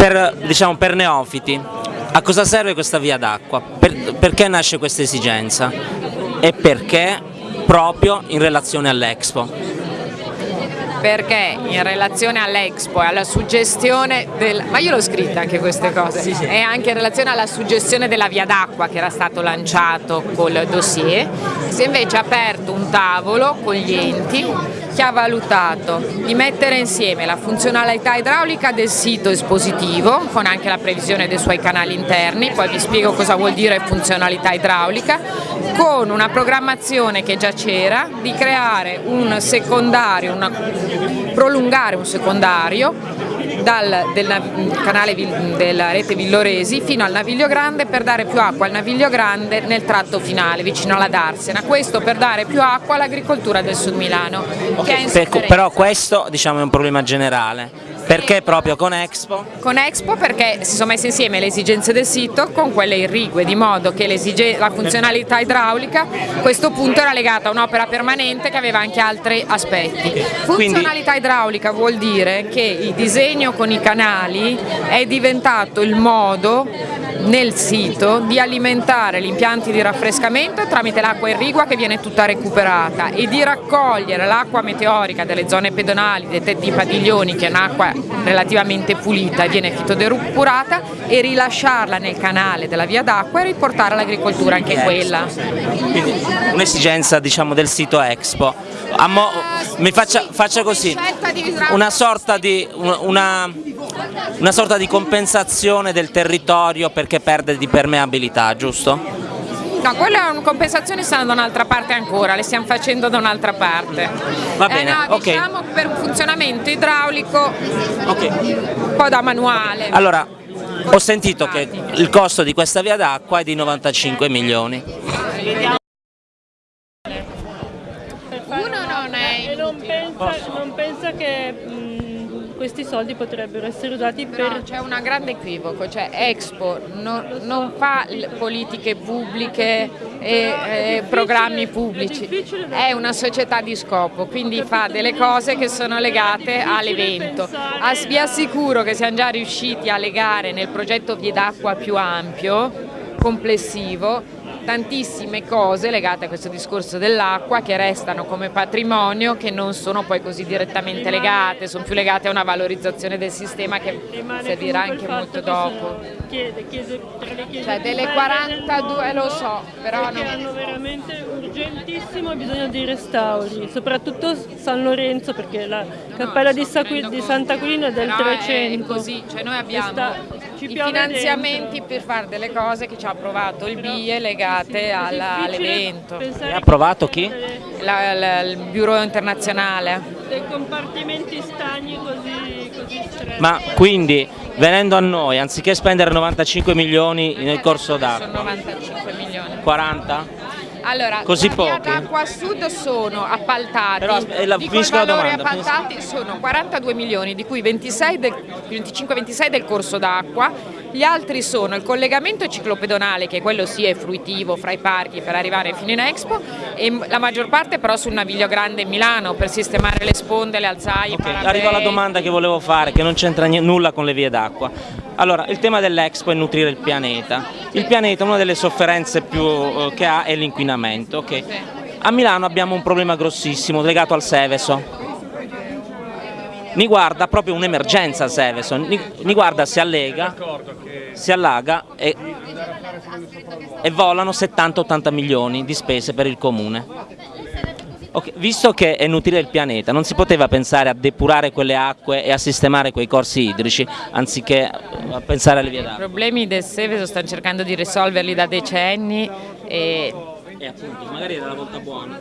per, diciamo, per neofiti, a cosa serve questa via d'acqua? Per, perché nasce questa esigenza? E perché proprio in relazione all'Expo? Perché in relazione all'Expo e alla suggestione del... ma io l'ho scritta anche queste cose, sì, sì. e anche in relazione alla suggestione della via d'acqua che era stato lanciato col dossier, si è invece aperto un tavolo con gli enti che ha valutato di mettere insieme la funzionalità idraulica del sito espositivo con anche la previsione dei suoi canali interni, poi vi spiego cosa vuol dire funzionalità idraulica, con una programmazione che già c'era di creare un secondario, una, prolungare un secondario dal, del canale della rete Villoresi fino al Naviglio Grande per dare più acqua al Naviglio Grande nel tratto finale vicino alla Darsena, questo per dare più acqua all'agricoltura del Sud Milano. Okay, però questo diciamo, è un problema generale, perché proprio con Expo? Con Expo perché si sono messe insieme le esigenze del sito con quelle irrigue, di modo che la funzionalità idraulica a questo punto era legata a un'opera permanente che aveva anche altri aspetti. Funzionalità idraulica vuol dire che il disegno con i canali è diventato il modo nel sito di alimentare gli impianti di raffrescamento tramite l'acqua irrigua che viene tutta recuperata e di raccogliere l'acqua meteorica delle zone pedonali, dei tetti padiglioni che è un'acqua relativamente pulita e viene fitodepurata e rilasciarla nel canale della via d'acqua e riportare all'agricoltura anche quella. Quindi un'esigenza diciamo, del sito Expo. Mo, mi faccia, faccia così, una sorta di, una, una sorta di compensazione del territorio perché perde di permeabilità, giusto? No, quella compensazione stanno da un'altra parte ancora, le stiamo facendo da un'altra parte. Va bene, eh no, ok. Diciamo per un funzionamento idraulico okay. un po' da manuale. Allora, ho sentito che il costo di questa via d'acqua è di 95 milioni. Uno non è... Non pensa, non pensa che questi soldi potrebbero essere usati per... No, c'è un grande equivoco, cioè Expo non, non fa politiche pubbliche e eh, programmi pubblici, è una società di scopo, quindi fa delle cose che sono legate all'evento. Vi assicuro che siamo già riusciti a legare nel progetto Vie d'acqua più ampio, complessivo, tantissime cose legate a questo discorso dell'acqua che restano come patrimonio che non sono poi così direttamente legate, sono più legate a una valorizzazione del sistema che servirà anche molto dopo. Chiede, cioè delle 42 lo so, però non... hanno veramente urgentissimo bisogno di restauri, soprattutto San Lorenzo perché la cappella di, di Sant'Aquilino è del 300. È così, cioè noi abbiamo i finanziamenti dentro. per fare delle cose che ci ha approvato il BIE legate all'evento. Ha approvato chi? La, la, il Bureau internazionale. Dei compartimenti stagni così, così stretti. Ma quindi venendo a noi, anziché spendere 95 milioni nel corso sono 95 milioni. 40? Allora, Così pochi? acqua sud sono appaltati, Però, la, di quei valori domanda, appaltati sono 42 milioni, di cui 25-26 del corso d'acqua, gli altri sono il collegamento ciclopedonale, che quello sì è fruitivo fra i parchi per arrivare fino in Expo, e la maggior parte però sul Naviglio Grande Milano per sistemare le sponde, le alzaie, okay, Arrivo alla domanda che volevo fare, che non c'entra nulla con le vie d'acqua. Allora, il tema dell'Expo è nutrire il pianeta. Il pianeta, una delle sofferenze più uh, che ha è l'inquinamento. Okay? A Milano abbiamo un problema grossissimo legato al Seveso. Mi guarda proprio un'emergenza Seveso, mi guarda si allega, si allaga e, e volano 70-80 milioni di spese per il comune. Okay, visto che è inutile il pianeta, non si poteva pensare a depurare quelle acque e a sistemare quei corsi idrici, anziché a pensare alle vie d'acqua? I problemi del Seveso stanno cercando di risolverli da decenni e... E appunto, magari era la volta buona.